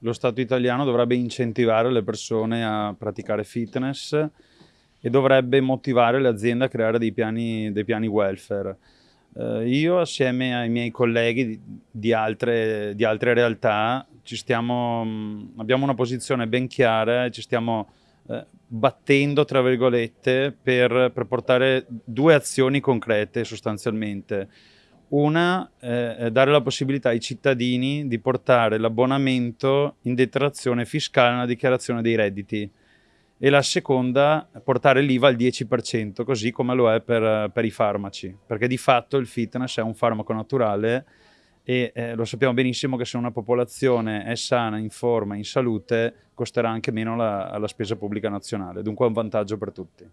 lo Stato italiano dovrebbe incentivare le persone a praticare fitness e dovrebbe motivare le aziende a creare dei piani, dei piani welfare. Eh, io assieme ai miei colleghi di, altre, di altre, realtà stiamo, abbiamo una posizione ben chiara e ci stiamo eh, battendo, tra virgolette, per, per portare due azioni concrete sostanzialmente. Una, eh, dare la possibilità ai cittadini di portare l'abbonamento in detrazione fiscale nella dichiarazione dei redditi. E la seconda, portare l'IVA al 10%, così come lo è per, per, i farmaci, perché di fatto il fitness è un farmaco naturale e eh, lo sappiamo benissimo che se una popolazione è sana, in forma, in salute, costerà anche meno la, la spesa pubblica nazionale, dunque è un vantaggio per tutti.